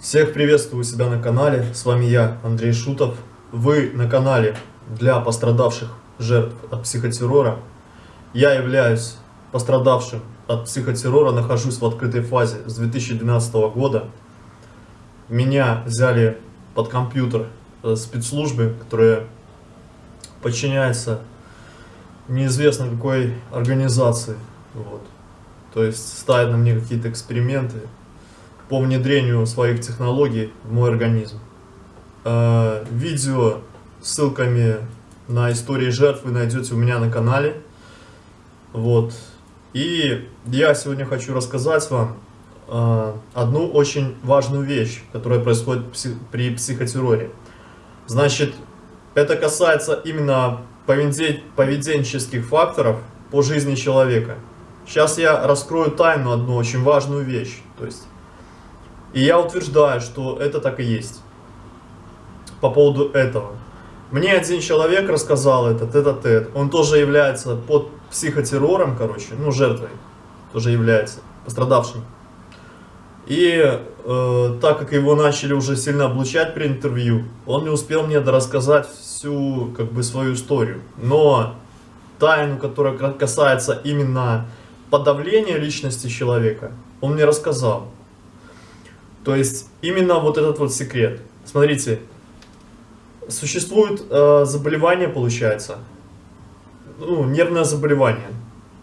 Всех приветствую себя на канале, с вами я, Андрей Шутов. Вы на канале для пострадавших жертв от психотеррора. Я являюсь пострадавшим от психотеррора, нахожусь в открытой фазе с 2012 года. Меня взяли под компьютер э, спецслужбы, которые подчиняются неизвестно какой организации. Вот. То есть ставят на мне какие-то эксперименты по внедрению своих технологий в мой организм. Э, видео с ссылками на истории жертв вы найдете у меня на канале. Вот. И я сегодня хочу рассказать вам э, одну очень важную вещь, которая происходит при психотерроре. Значит, это касается именно поведенческих факторов по жизни человека. Сейчас я раскрою тайну одну очень важную вещь. То есть, и я утверждаю, что это так и есть. По поводу этого. Мне один человек рассказал это, тет-а-тет. Он тоже является под психотеррором, короче, ну, жертвой. Тоже является пострадавшим. И э, так как его начали уже сильно облучать при интервью, он не успел мне рассказать всю как бы свою историю. Но тайну, которая касается именно подавления личности человека, он мне рассказал. То есть именно вот этот вот секрет. Смотрите, существует э, заболевание, получается, ну, нервное заболевание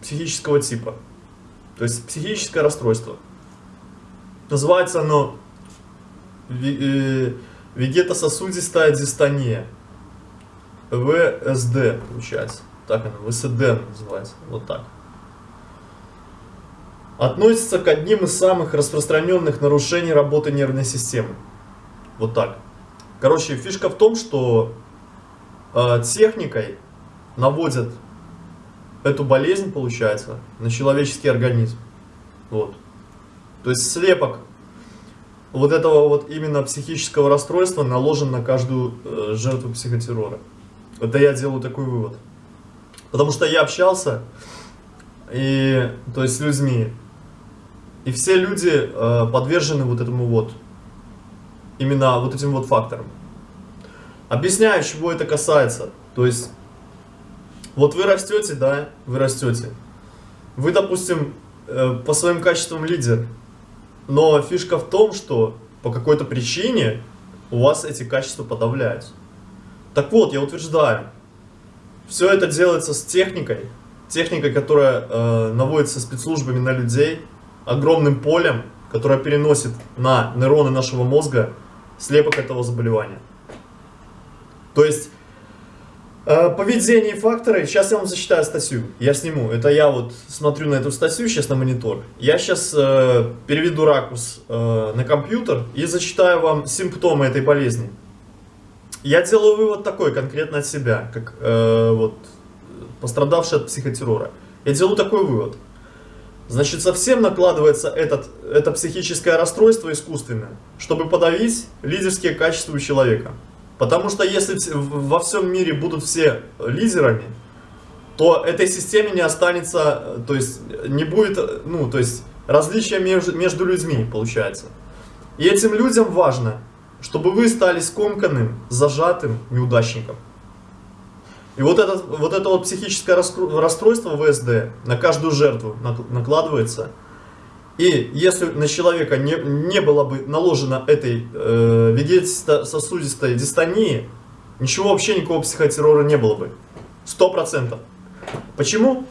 психического типа. То есть психическое расстройство. Называется оно э, вегетососудистая дистония. ВСД, получается. Так оно, ВСД называется. Вот так. Относится к одним из самых распространенных нарушений работы нервной системы. Вот так. Короче, фишка в том, что э, техникой наводят эту болезнь, получается, на человеческий организм. Вот. То есть слепок вот этого вот именно психического расстройства наложен на каждую э, жертву психотеррора. Это я делаю такой вывод. Потому что я общался и, то есть с людьми, и все люди э, подвержены вот этому вот, именно вот этим вот факторам. Объясняю, чего это касается. То есть, вот вы растете, да, вы растете. Вы, допустим, э, по своим качествам лидер, но фишка в том, что по какой-то причине у вас эти качества подавляются. Так вот, я утверждаю, все это делается с техникой, техникой, которая э, наводится спецслужбами на людей, огромным полем, которое переносит на нейроны нашего мозга слепок этого заболевания. То есть Э, поведение и факторы. Сейчас я вам зачитаю статью. Я сниму. Это я вот смотрю на эту статью сейчас на монитор. Я сейчас э, переведу ракурс э, на компьютер и зачитаю вам симптомы этой болезни. Я делаю вывод такой конкретно от себя, как э, вот пострадавший от психотеррора. Я делаю такой вывод. Значит, совсем накладывается этот, это психическое расстройство искусственное, чтобы подавить лидерские качества у человека. Потому что если во всем мире будут все лидерами, то этой системе не останется, то есть не будет, ну, то есть различия между, между людьми получается. И этим людям важно, чтобы вы стали скомканным, зажатым неудачником. И вот это вот, это вот психическое расстройство ВСД на каждую жертву накладывается – и если на человека не, не было бы наложено этой э, вегетососудистой дистонии, ничего вообще, никакого психотеррора не было бы. Сто процентов. Почему?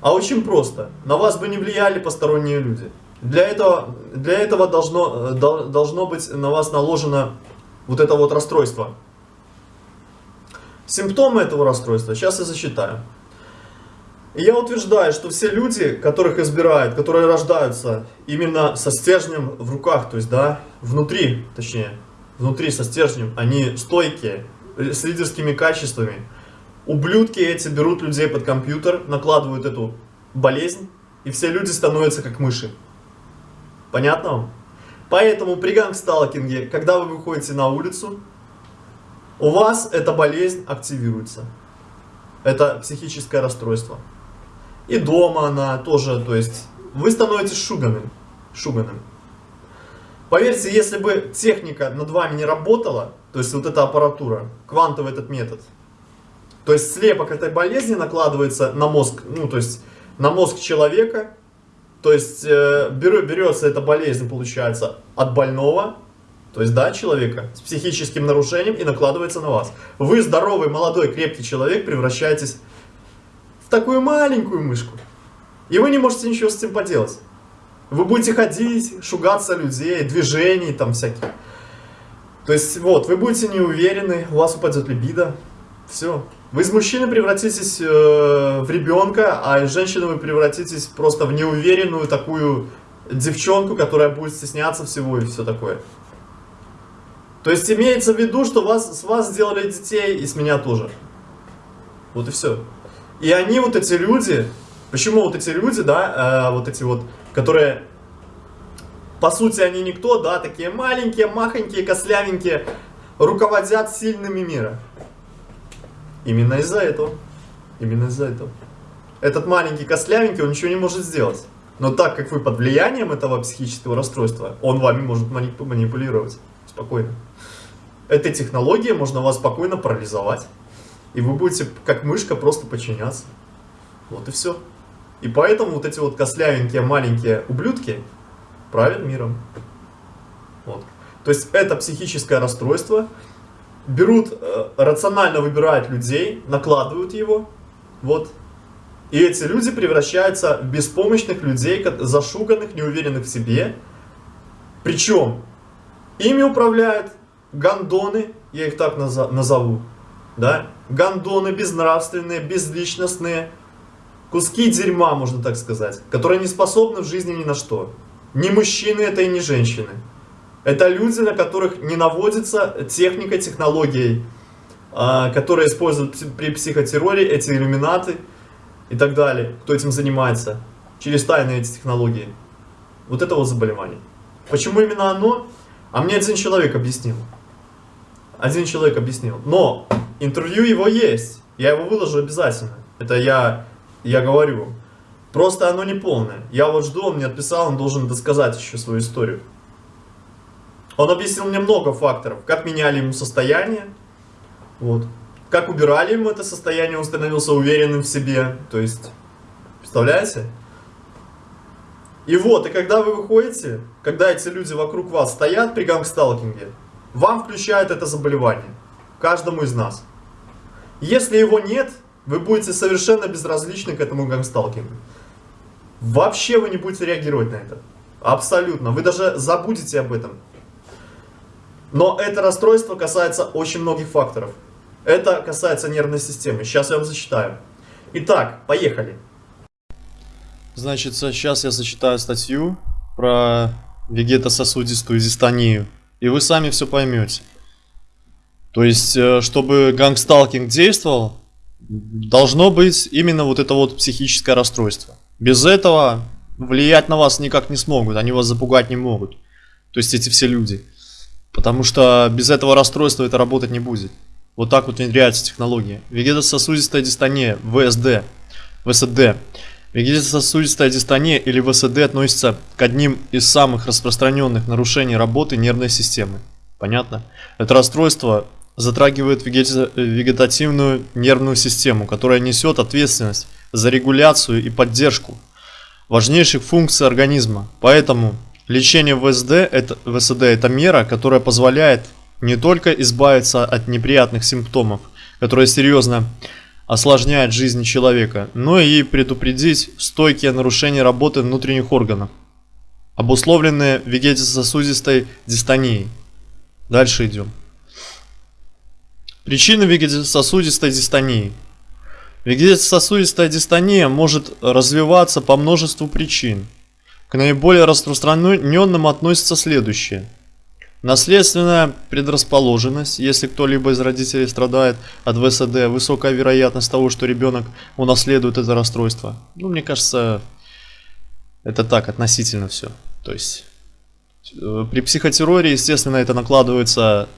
А очень просто. На вас бы не влияли посторонние люди. Для этого, для этого должно, э, должно быть на вас наложено вот это вот расстройство. Симптомы этого расстройства сейчас я зачитаю. Я утверждаю, что все люди, которых избирают, которые рождаются именно со стержнем в руках, то есть, да, внутри, точнее, внутри со стержнем, они стойкие, с лидерскими качествами. Ублюдки эти берут людей под компьютер, накладывают эту болезнь, и все люди становятся как мыши. Понятно вам? Поэтому при гангсталкинге, когда вы выходите на улицу, у вас эта болезнь активируется. Это психическое расстройство. И дома она тоже, то есть вы становитесь шуганым. шуганым. Поверьте, если бы техника над вами не работала, то есть вот эта аппаратура, квантовый этот метод, то есть слепок этой болезни накладывается на мозг, ну то есть на мозг человека, то есть э, берется эта болезнь, получается, от больного, то есть, да, человека с психическим нарушением и накладывается на вас. Вы здоровый, молодой, крепкий человек превращаетесь в такую маленькую мышку. И вы не можете ничего с этим поделать. Вы будете ходить, шугаться людей, движений там всяких. То есть, вот, вы будете неуверены, у вас упадет либидо. Все. Вы из мужчины превратитесь э, в ребенка, а из женщины вы превратитесь просто в неуверенную такую девчонку, которая будет стесняться всего и все такое. То есть имеется в виду, что вас, с вас сделали детей и с меня тоже. Вот и все. И они, вот эти люди, почему вот эти люди, да, э, вот эти вот, которые, по сути, они никто, да, такие маленькие, махонькие, кослявенькие, руководят сильными мира. Именно из-за этого. Именно из-за этого. Этот маленький кослявенький, он ничего не может сделать. Но так как вы под влиянием этого психического расстройства, он вами может манипулировать спокойно. Этой технологией можно вас спокойно парализовать. И вы будете, как мышка, просто подчиняться. Вот и все. И поэтому вот эти вот кослявенькие маленькие ублюдки правят миром. Вот. То есть это психическое расстройство. Берут, э, рационально выбирают людей, накладывают его. Вот. И эти люди превращаются в беспомощных людей, зашуганных, неуверенных в себе. Причем ими управляют гандоны, я их так назову, да, гандоны безнравственные, безличностные, куски дерьма, можно так сказать, которые не способны в жизни ни на что. Ни мужчины это и не женщины. Это люди, на которых не наводится техника, технологией, а, которые используют при психотерроре, эти иллюминаты и так далее, кто этим занимается, через тайные эти технологии. Вот это вот заболевание. Почему именно оно? А мне один человек объяснил. Один человек объяснил. Но интервью его есть. Я его выложу обязательно. Это я, я говорю. Просто оно не полное. Я вот жду, он мне отписал, он должен досказать еще свою историю. Он объяснил мне много факторов. Как меняли ему состояние. Вот. Как убирали ему это состояние, он становился уверенным в себе. То есть, представляете? И вот, и когда вы выходите, когда эти люди вокруг вас стоят при гангсталкинге, вам включают это заболевание. Каждому из нас. Если его нет, вы будете совершенно безразличны к этому гангсталкингу. Вообще вы не будете реагировать на это. Абсолютно. Вы даже забудете об этом. Но это расстройство касается очень многих факторов. Это касается нервной системы. Сейчас я вам зачитаю. Итак, поехали. Значит, сейчас я зачитаю статью про вегетососудистую дистонию и вы сами все поймете. То есть, э, чтобы гангсталкинг действовал, должно быть именно вот это вот психическое расстройство. Без этого влиять на вас никак не смогут, они вас запугать не могут. То есть эти все люди. Потому что без этого расстройства это работать не будет. Вот так вот внедряется технология. Вегетососудистая дистония, ВСД, ВСД. Вегетососудистая дистония или ВСД относится к одним из самых распространенных нарушений работы нервной системы. Понятно? Это расстройство затрагивает вегетативную нервную систему, которая несет ответственность за регуляцию и поддержку важнейших функций организма. Поэтому лечение ВСД это, ВСД это мера, которая позволяет не только избавиться от неприятных симптомов, которые серьезно осложняет жизнь человека, но и предупредить стойкие нарушения работы внутренних органов, обусловленные вегетососудистой дистонией. Дальше идем. Причины вегетососудистой дистонии. Вегетососудистая дистония может развиваться по множеству причин. К наиболее распространенным относятся следующие – Наследственная предрасположенность, если кто-либо из родителей страдает от ВСД, высокая вероятность того, что ребенок унаследует это расстройство. Ну, мне кажется, это так, относительно все. То есть, э, при психотерроре, естественно, это накладывается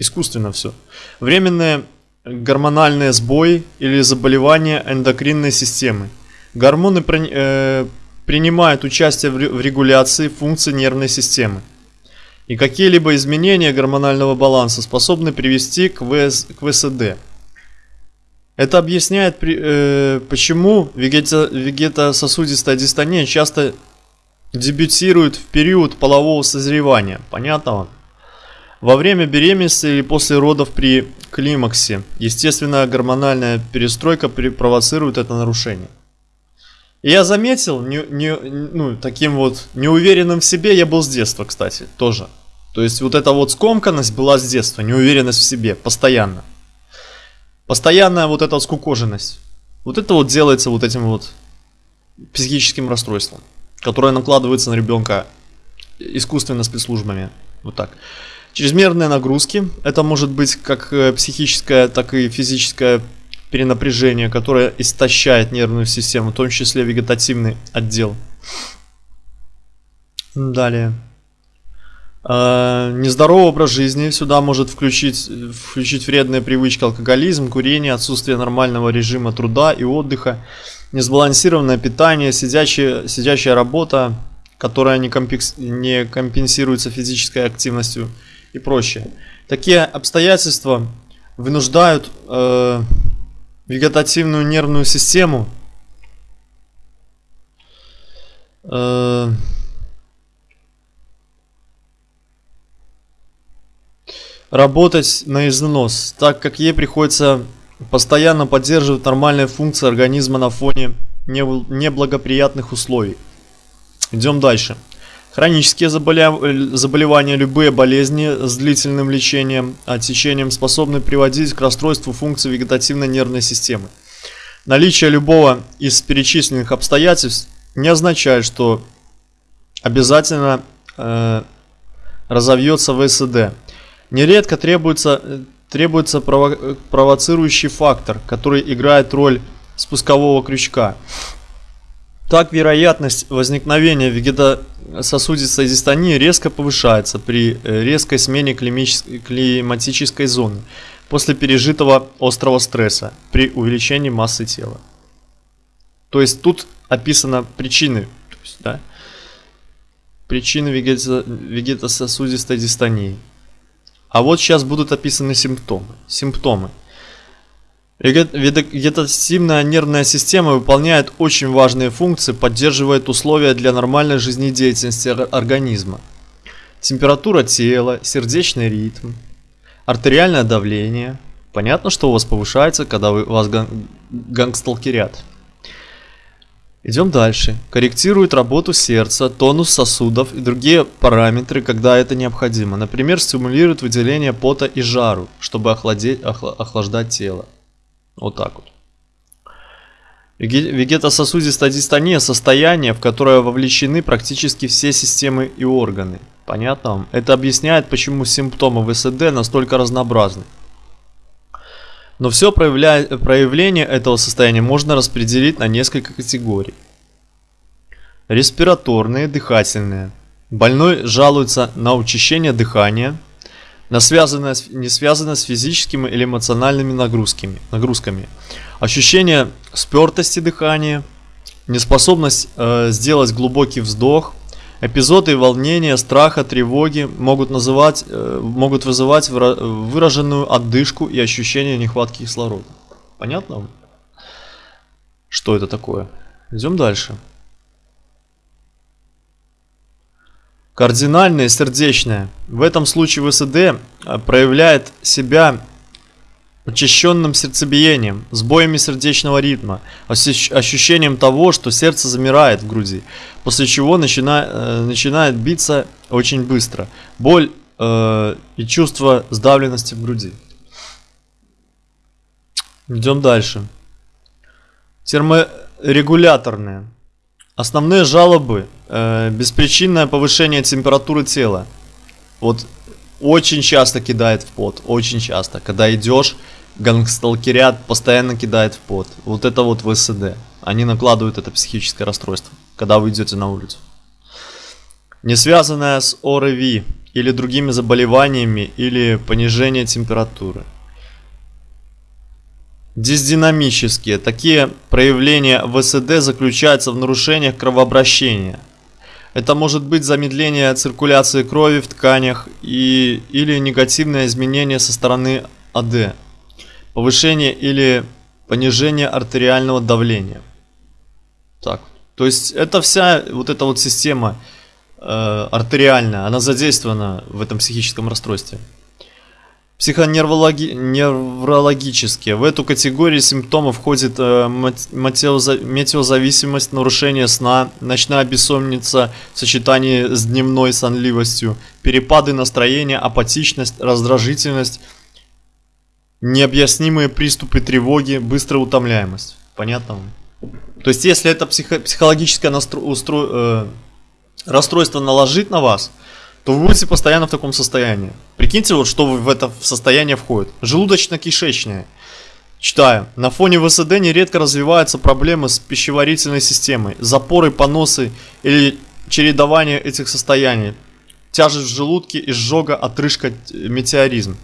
искусственно все. Временные гормональные сбои или заболевания эндокринной системы. Гормоны, э, принимает участие в регуляции функций нервной системы. И какие-либо изменения гормонального баланса способны привести к, ВС, к ВСД. Это объясняет, при- э, почему вегета- вегетососудистая дистония часто дебютирует в период полового созревания. Понятно вам? Во время беременности или после родов при климаксе естественная гормональная перестройка провоцирует это нарушение. И я заметил, не, не- ну, таким вот неуверенным в себе я был с детства, кстати, тоже. То есть вот эта вот скомканность была с детства, неуверенность в себе, постоянно. Постоянная вот эта скукоженность. Вот это вот делается вот этим вот психическим расстройством, которое накладывается на ребенка искусственно спецслужбами. Вот так. Чрезмерные нагрузки. Это может быть как э, психическое, так и физическое перенапряжение, которое истощает нервную систему, в том числе вегетативный отдел. Далее. Э, Нездоровый образ жизни сюда может включить, включить вредные привычки, алкоголизм, курение, отсутствие нормального режима труда и отдыха, несбалансированное питание, сидячая, сидячая работа, которая не, компенсируется физической активностью и прочее. Такие обстоятельства вынуждают э, вегетативную нервную систему э, работать на износ, так как ей приходится постоянно поддерживать нормальные функции организма на фоне небл- неблагоприятных условий. Идем дальше. Хронические заболевания, любые болезни с длительным лечением, а течением способны приводить к расстройству функций вегетативной нервной системы. Наличие любого из перечисленных обстоятельств не означает, что обязательно э, разовьется ВСД. Нередко требуется, э, требуется прово- э, провоцирующий фактор, который играет роль спускового крючка. Так вероятность возникновения вегетососудистой дистонии резко повышается при э, резкой смене климатической зоны после пережитого острого стресса при увеличении массы тела. То есть тут описаны причины, есть, да, причины вегетососудистой дистонии. А вот сейчас будут описаны симптомы. Симптомы. Вегетативная нервная система выполняет очень важные функции, поддерживает условия для нормальной жизнедеятельности ор- организма. Температура тела, сердечный ритм, артериальное давление. Понятно, что у вас повышается, когда вы, вас ган- гангсталкерят. Идем дальше. Корректирует работу сердца, тонус сосудов и другие параметры, когда это необходимо. Например, стимулирует выделение пота и жару, чтобы охладеть, охла- охлаждать тело. Вот так вот. Веге- Вегетососудистая дистония – состояние, в которое вовлечены практически все системы и органы. Понятно вам? Это объясняет, почему симптомы ВСД настолько разнообразны. Но все проявля- проявление этого состояния можно распределить на несколько категорий. Респираторные, дыхательные. Больной жалуется на учащение дыхания, на связанное, не связанное с физическими или эмоциональными нагрузками, нагрузками. Ощущение спертости дыхания, неспособность э, сделать глубокий вздох, эпизоды волнения, страха, тревоги могут, называть, э, могут вызывать выра- выраженную отдышку и ощущение нехватки кислорода. Понятно? Что это такое? Идем дальше. Кардинальное сердечное. В этом случае ВСД э, проявляет себя учащенным сердцебиением, сбоями сердечного ритма, ощущ- ощущением того, что сердце замирает в груди, после чего начина- э, начинает биться очень быстро. Боль э, и чувство сдавленности в груди. Идем дальше. Терморегуляторные. Основные жалобы э, беспричинное повышение температуры тела. Вот очень часто кидает в пот, очень часто. Когда идешь, гангсталкерят постоянно кидает в пот. Вот это вот ВСД. Они накладывают это психическое расстройство, когда вы идете на улицу. Не связанное с ОРВИ или другими заболеваниями или понижение температуры. Дисдинамические. Такие проявления ВСД заключаются в нарушениях кровообращения. Это может быть замедление циркуляции крови в тканях и, или негативное изменение со стороны АД, повышение или понижение артериального давления. Так, то есть это вся вот эта вот система э, артериальная, она задействована в этом психическом расстройстве психоневрологические. В эту категорию симптомов входит э, метеозависимость, нарушение сна, ночная бессонница в сочетании с дневной сонливостью, перепады настроения, апатичность, раздражительность, необъяснимые приступы тревоги, быстрая утомляемость. Понятно? То есть, если это психо психологическое э... расстройство наложить на вас – то вы будете постоянно в таком состоянии. Прикиньте, вот что в это состояние входит. Желудочно-кишечное. Читаю. На фоне ВСД нередко развиваются проблемы с пищеварительной системой, запоры, поносы или чередование этих состояний. Тяжесть в желудке, изжога, отрыжка, метеоризм.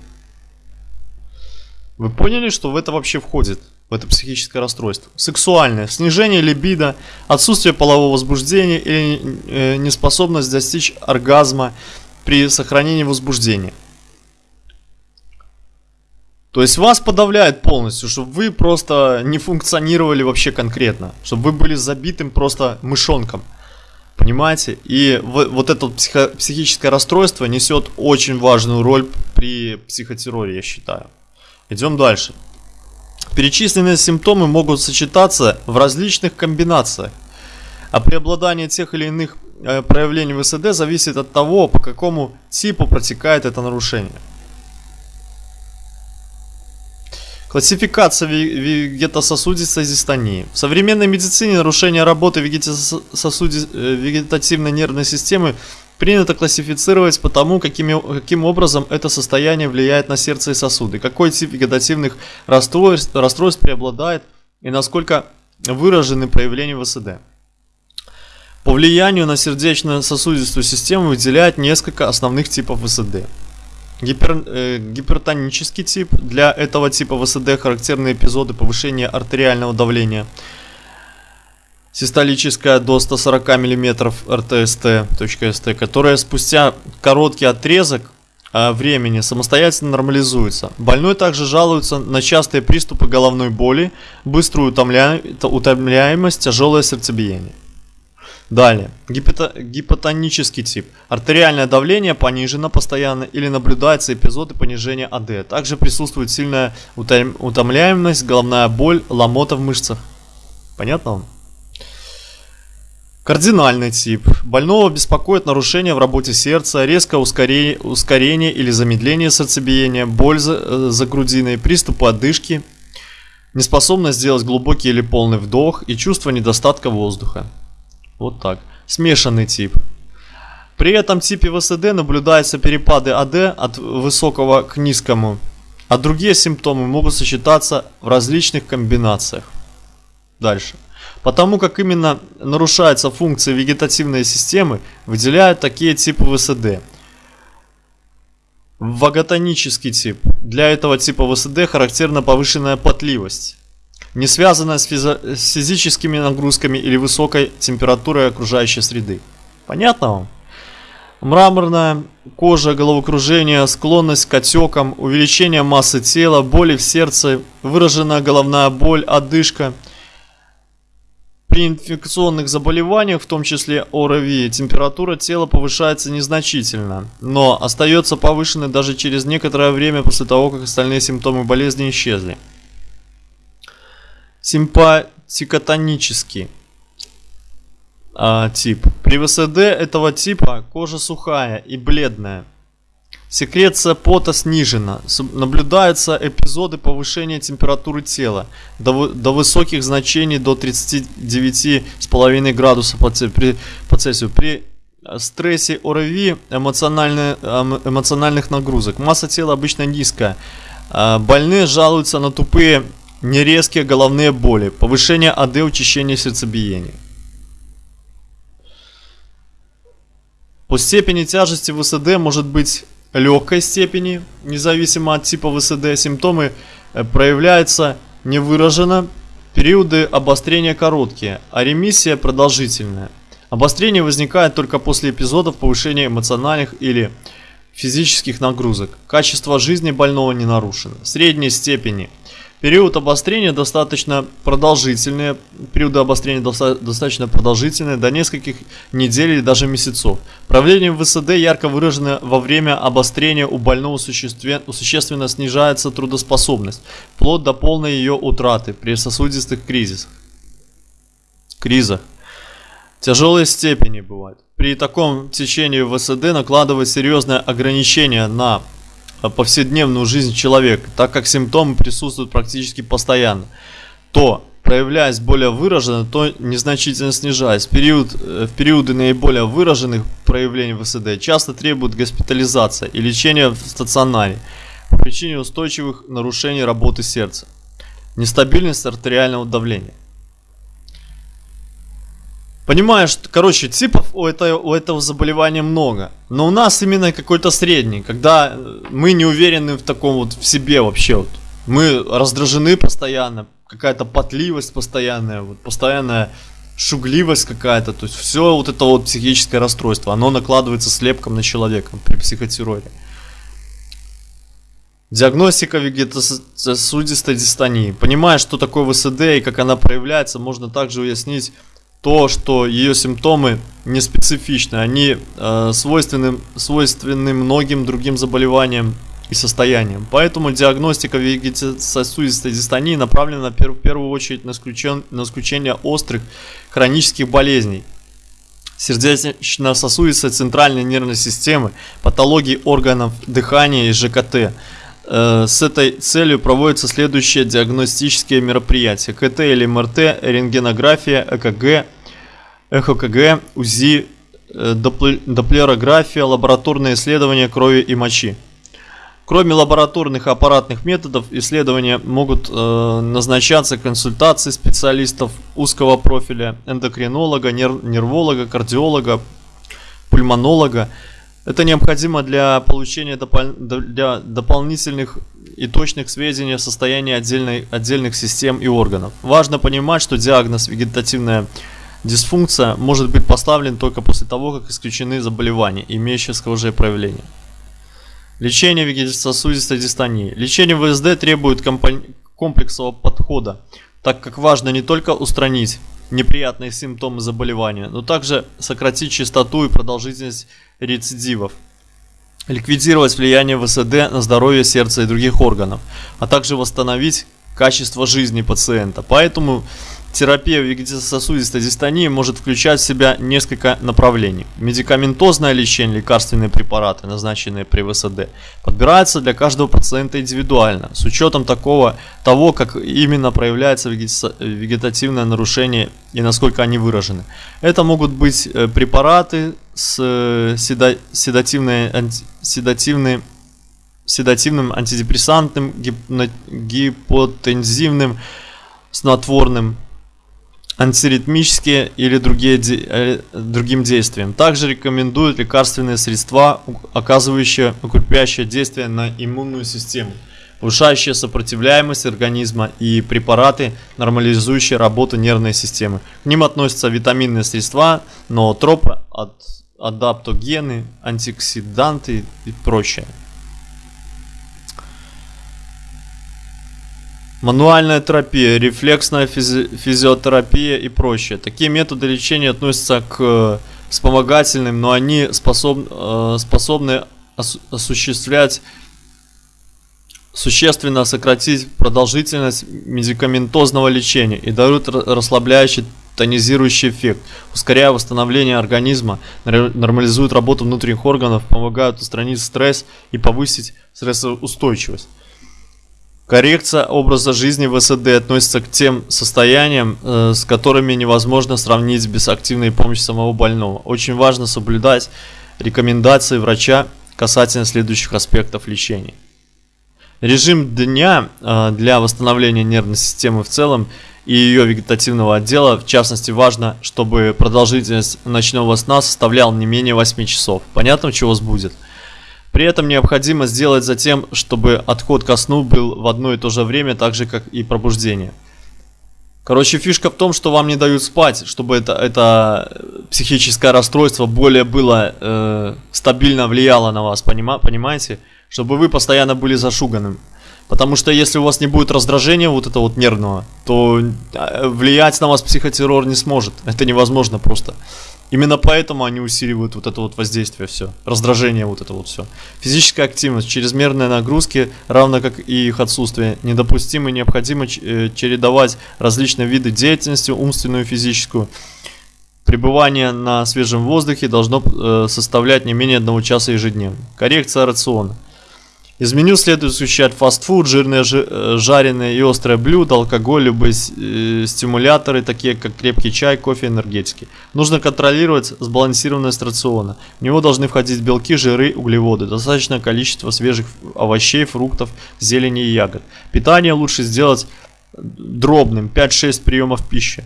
Вы поняли, что в это вообще входит? Это психическое расстройство. Сексуальное. Снижение либидо, отсутствие полового возбуждения или э, неспособность достичь оргазма при сохранении возбуждения. То есть вас подавляет полностью, чтобы вы просто не функционировали вообще конкретно. Чтобы вы были забитым просто мышонком. Понимаете? И вот это психо психическое расстройство несет очень важную роль при психотерроре, я считаю. Идем дальше. Перечисленные симптомы могут сочетаться в различных комбинациях, а преобладание тех или иных э, проявлений ВСД зависит от того, по какому типу протекает это нарушение. Классификация вегетососудистой дистонии. В современной медицине нарушение работы э, вегетативной нервной системы принято классифицировать по тому, какими, каким образом это состояние влияет на сердце и сосуды, какой тип вегетативных расстройств, расстройств преобладает и насколько выражены проявления ВСД. По влиянию на сердечно-сосудистую систему выделяют несколько основных типов ВСД. Гипер, э, гипертонический тип. Для этого типа ВСД характерны эпизоды повышения артериального давления – систолическая до 140 мм РТСТ.СТ, которая спустя короткий отрезок а, времени самостоятельно нормализуется. Больной также жалуется на частые приступы головной боли, быструю утомля... утомляемость, тяжелое сердцебиение. Далее. Гипото... Гипотонический тип. Артериальное давление понижено постоянно или наблюдаются эпизоды понижения АД. Также присутствует сильная утомляемость, головная боль, ломота в мышцах. Понятно вам? Кардинальный тип. Больного беспокоит нарушение в работе сердца, резкое ускорение, ускорение или замедление сердцебиения, боль за, э, за грудиной, приступы одышки, неспособность сделать глубокий или полный вдох и чувство недостатка воздуха. Вот так. Смешанный тип. При этом типе ВСД наблюдаются перепады АД от высокого к низкому, а другие симптомы могут сочетаться в различных комбинациях. Дальше. Потому как именно нарушается функция вегетативной системы, выделяют такие типы ВСД. Ваготонический тип. Для этого типа ВСД характерна повышенная потливость, не связанная с, физо с физическими нагрузками или высокой температурой окружающей среды. Понятно вам? Мраморная кожа, головокружение, склонность к отекам, увеличение массы тела, боли в сердце, выраженная головная боль, одышка – при инфекционных заболеваниях, в том числе ОРВИ, температура тела повышается незначительно, но остается повышенной даже через некоторое время после того, как остальные симптомы болезни исчезли. Симпатикотонический а, тип. При ВСД этого типа кожа сухая и бледная. Секреция пота снижена. Наблюдаются эпизоды повышения температуры тела до, до высоких значений до 39,5 градусов по, при, по Цельсию. При стрессе ОРВИ эмоциональных нагрузок. Масса тела обычно низкая. А, больные жалуются на тупые, нерезкие головные боли, повышение АД, учащение сердцебиения. По степени тяжести ВСД может быть легкой степени, независимо от типа ВСД, симптомы э, проявляются не выражена, периоды обострения короткие, а ремиссия продолжительная. Обострение возникает только после эпизодов повышения эмоциональных или физических нагрузок. Качество жизни больного не нарушено. Средней степени – Период обострения достаточно продолжительный, периоды обострения доста достаточно продолжительные, до нескольких недель или даже месяцев. Проявление ВСД ярко выражено во время обострения у больного существенно, существенно снижается трудоспособность, вплоть до полной ее утраты при сосудистых кризисах. Кризах. Тяжелые степени бывают. При таком течении ВСД накладывает серьезное ограничение на повседневную жизнь человека, так как симптомы присутствуют практически постоянно, то проявляясь более выраженно, то незначительно снижаясь. В, период, э, в периоды наиболее выраженных проявлений ВСД часто требует госпитализация и лечения в стационаре по причине устойчивых нарушений работы сердца, нестабильность артериального давления. Понимаешь, короче, типов у этого, у этого заболевания много. Но у нас именно какой-то средний, когда э, мы не уверены в таком вот в себе вообще вот. Мы раздражены постоянно, какая-то потливость постоянная, вот постоянная шугливость какая-то, то есть все вот это вот психическое расстройство, оно накладывается слепком на человека при психотерроре. Диагностика вегетососудистой дистонии. Понимая, что такое ВСД и как она проявляется, можно также уяснить то, что ее симптомы не специфичны, они э, свойственны, свойственны многим другим заболеваниям и состояниям. Поэтому диагностика вегетососудистой дистонии направлена в первую очередь на, исключен, на исключение острых хронических болезней, сердечно-сосудистой центральной нервной системы, патологии органов дыхания и ЖКТ. Э, с этой целью проводятся следующие диагностические мероприятия. КТ или МРТ, рентгенография, ЭКГ, ЭХКГ, УЗИ, э, доплерография, лабораторные исследования крови и мочи. Кроме лабораторных и аппаратных методов, исследования могут э, назначаться консультации специалистов узкого профиля, эндокринолога, нерв, нерволога, кардиолога, пульмонолога, это необходимо для получения допол для дополнительных и точных сведений о состоянии отдельной, отдельных систем и органов. Важно понимать, что диагноз вегетативная дисфункция может быть поставлен только после того, как исключены заболевания, имеющие схожие проявления. Лечение вегетососудистой дистонии. Лечение ВСД требует комплексного подхода, так как важно не только устранить неприятные симптомы заболевания, но также сократить частоту и продолжительность рецидивов, ликвидировать влияние ВСД на здоровье сердца и других органов, а также восстановить качество жизни пациента. Поэтому Терапия вегетососудистой дистонии может включать в себя несколько направлений. Медикаментозное лечение, лекарственные препараты, назначенные при ВСД, подбирается для каждого пациента индивидуально, с учетом такого, того, как именно проявляется вегетативное нарушение и насколько они выражены. Это могут быть э, препараты с э, седа седативной, анти седативной седативным, антидепрессантным, гипотензивным, снотворным, антиритмические или другие, э, другим действиям. Также рекомендуют лекарственные средства, оказывающие укрепляющее действие на иммунную систему, повышающие сопротивляемость организма и препараты, нормализующие работу нервной системы. К ним относятся витаминные средства, ноотропы, адаптогены, антиоксиданты и прочее. Мануальная терапия, рефлексная физи физиотерапия и прочее. Такие методы лечения относятся к э, вспомогательным, но они способ, э, способны ос осуществлять существенно сократить продолжительность медикаментозного лечения и дают расслабляющий тонизирующий эффект, ускоряя восстановление организма, нормализуют работу внутренних органов, помогают устранить стресс и повысить стрессоустойчивость. Коррекция образа жизни в СД относится к тем состояниям, э, с которыми невозможно сравнить без активной помощи самого больного. Очень важно соблюдать рекомендации врача касательно следующих аспектов лечения. Режим дня э, для восстановления нервной системы в целом и ее вегетативного отдела, в частности, важно, чтобы продолжительность ночного сна составляла не менее 8 часов. Понятно, чего вас будет? При этом необходимо сделать затем, чтобы отход ко сну был в одно и то же время, так же как и пробуждение. Короче, фишка в том, что вам не дают спать, чтобы это, это психическое расстройство более было э, стабильно влияло на вас, понима, понимаете? Чтобы вы постоянно были зашуганным. Потому что если у вас не будет раздражения вот этого вот нервного, то э, влиять на вас психотеррор не сможет. Это невозможно просто. Именно поэтому они усиливают вот это вот воздействие все, раздражение вот это вот все. Физическая активность, чрезмерные нагрузки, равно как и их отсутствие, недопустимо и необходимо э, чередовать различные виды деятельности, умственную и физическую. Пребывание на свежем воздухе должно э, составлять не менее одного часа ежедневно. Коррекция рациона. Из меню следует исключать фастфуд, жирные, э, жареные и острые блюда, алкоголь, любые э, стимуляторы, такие как крепкий чай, кофе, энергетики. Нужно контролировать сбалансированность рациона. В него должны входить белки, жиры, углеводы, достаточное количество свежих овощей, фруктов, зелени и ягод. Питание лучше сделать дробным, 5-6 приемов пищи,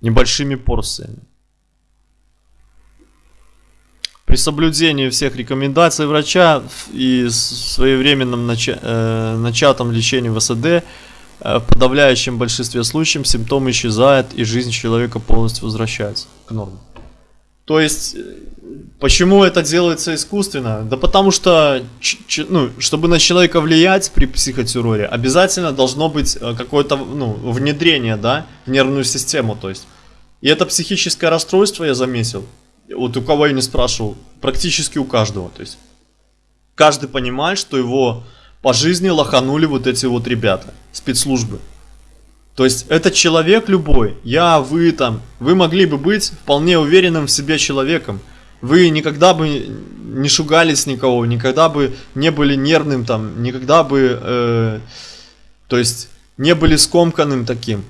небольшими порциями. При соблюдении всех рекомендаций врача и своевременном нача э, начатом лечении ВСД, э, в подавляющем большинстве случаев симптомы исчезают и жизнь человека полностью возвращается к норме. То есть, э, почему это делается искусственно? Да потому что, ну, чтобы на человека влиять при психотерроре, обязательно должно быть э, какое-то ну, внедрение, да, в нервную систему, то есть. И это психическое расстройство, я заметил, вот у кого я не спрашивал, практически у каждого. То есть каждый понимает, что его по жизни лоханули вот эти вот ребята, спецслужбы. То есть этот человек любой, я, вы там, вы могли бы быть вполне уверенным в себе человеком. Вы никогда бы не шугались никого, никогда бы не были нервным там, никогда бы, э, то есть не были скомканным таким.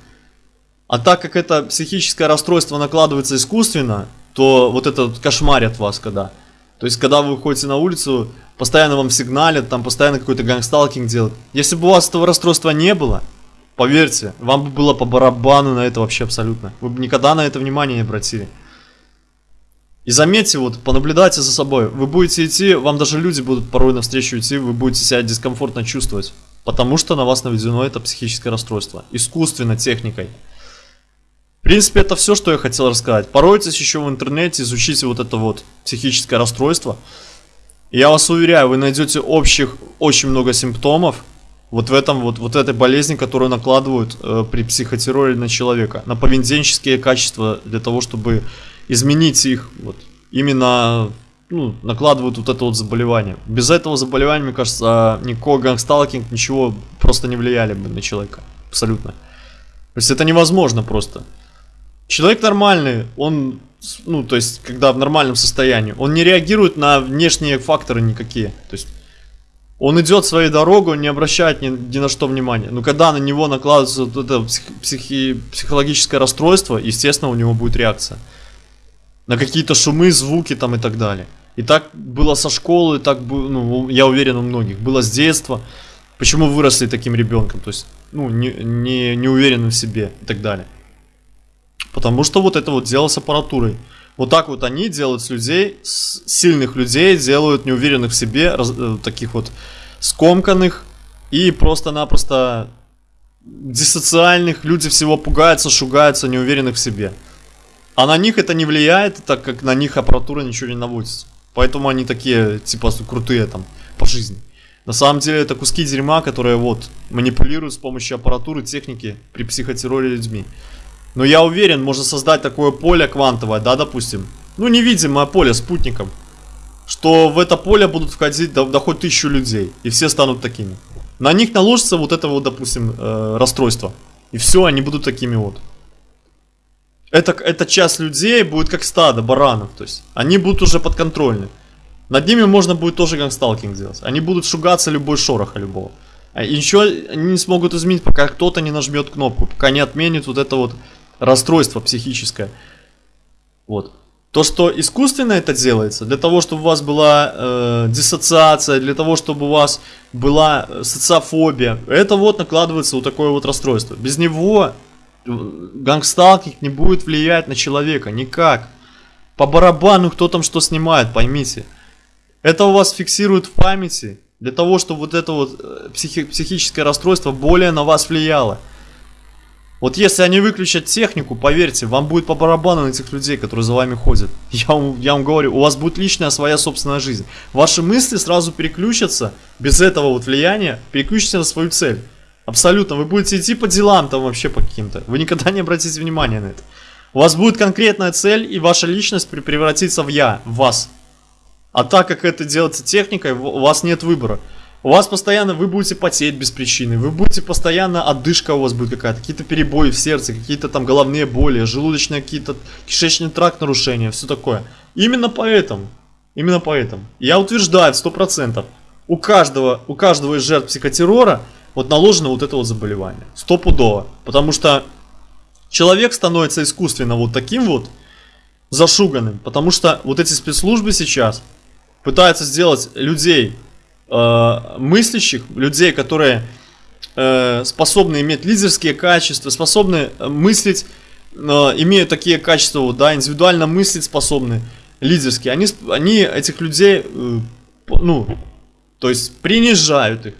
А так как это психическое расстройство накладывается искусственно, то вот это кошмарят вас когда. То есть, когда вы выходите на улицу, постоянно вам сигналят, там постоянно какой-то гангсталкинг делают. Если бы у вас этого расстройства не было, поверьте, вам бы было по барабану на это вообще абсолютно. Вы бы никогда на это внимание не обратили. И заметьте, вот, понаблюдайте за собой. Вы будете идти, вам даже люди будут порой навстречу идти, вы будете себя дискомфортно чувствовать. Потому что на вас наведено это психическое расстройство. Искусственно, техникой. В принципе, это все, что я хотел рассказать. Поройтесь еще в интернете, изучите вот это вот психическое расстройство. я вас уверяю, вы найдете общих очень много симптомов вот в этом вот, вот этой болезни, которую накладывают э, при психотерроре на человека. На поведенческие качества для того, чтобы изменить их. Вот, именно ну, накладывают вот это вот заболевание. Без этого заболевания, мне кажется, никакой гангсталкинг, ничего просто не влияли бы на человека. Абсолютно. То есть это невозможно просто. Человек нормальный, он, ну, то есть, когда в нормальном состоянии, он не реагирует на внешние факторы никакие. То есть, он идет своей дорогой, не обращает ни, ни на что внимания. Но когда на него накладывается вот это псих, психи, психологическое расстройство, естественно, у него будет реакция. На какие-то шумы, звуки там и так далее. И так было со школы, так, ну, я уверен, у многих. Было с детства. Почему выросли таким ребенком? То есть, ну, не, не, не уверенным в себе и так далее. Потому что вот это вот дело с аппаратурой. Вот так вот они делают с людей, с сильных людей, делают неуверенных в себе, раз, э, таких вот скомканных и просто-напросто диссоциальных. Люди всего пугаются, шугаются, неуверенных в себе. А на них это не влияет, так как на них аппаратура ничего не наводится. Поэтому они такие, типа, крутые там по жизни. На самом деле это куски дерьма, которые вот манипулируют с помощью аппаратуры, техники при психотерроре людьми. Но я уверен, можно создать такое поле квантовое, да, допустим. Ну, невидимое поле спутником. Что в это поле будут входить до, до хоть тысячу людей. И все станут такими. На них наложится вот это вот, допустим, э, расстройство. И все, они будут такими вот. Это, эта часть людей будет как стадо баранов. То есть они будут уже подконтрольны. Над ними можно будет тоже гангсталкинг делать. Они будут шугаться любой шороха любого. А и ничего они не смогут изменить, пока кто-то не нажмет кнопку. Пока не отменит вот это вот расстройство психическое. Вот. То, что искусственно это делается, для того, чтобы у вас была э, диссоциация, для того, чтобы у вас была социофобия, это вот накладывается вот такое вот расстройство. Без него э, гангсталкинг не будет влиять на человека никак. По барабану кто там что снимает, поймите. Это у вас фиксирует в памяти, для того, чтобы вот это вот э, психи- психическое расстройство более на вас влияло. Вот если они выключат технику, поверьте, вам будет по барабану на этих людей, которые за вами ходят. Я вам, я вам говорю, у вас будет личная своя собственная жизнь. Ваши мысли сразу переключатся, без этого вот влияния, переключатся на свою цель. Абсолютно. Вы будете идти по делам там вообще по каким-то. Вы никогда не обратите внимания на это. У вас будет конкретная цель, и ваша личность превратится в я, в вас. А так как это делается техникой, у вас нет выбора. У вас постоянно, вы будете потеть без причины, вы будете постоянно, отдышка у вас будет какая-то, какие-то перебои в сердце, какие-то там головные боли, желудочные какие-то, кишечный тракт нарушения, все такое. Именно поэтому, именно поэтому, я утверждаю в 100%, у каждого, у каждого из жертв психотеррора вот наложено вот это вот заболевание. Стопудово. Потому что человек становится искусственно вот таким вот зашуганным. Потому что вот эти спецслужбы сейчас пытаются сделать людей э, мыслящих, людей, которые э, способны иметь лидерские качества, способны э, мыслить, э, имеют такие качества, да, индивидуально мыслить способны, лидерские. Они, они этих людей, э, ну, то есть принижают их,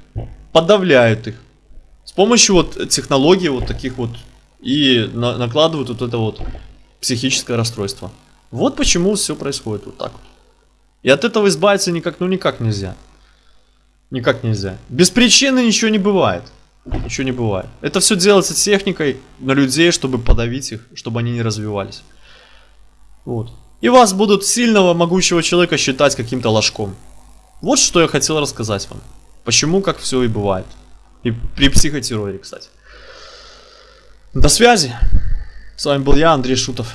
подавляют их. С помощью вот технологий вот таких вот и на- накладывают вот это вот психическое расстройство. Вот почему все происходит вот так вот. И от этого избавиться никак, ну никак нельзя. Никак нельзя. Без причины ничего не бывает. Ничего не бывает. Это все делается техникой на людей, чтобы подавить их, чтобы они не развивались. Вот. И вас будут сильного, могучего человека считать каким-то ложком. Вот что я хотел рассказать вам. Почему, как все и бывает. И при психотерроре, кстати. До связи. С вами был я, Андрей Шутов.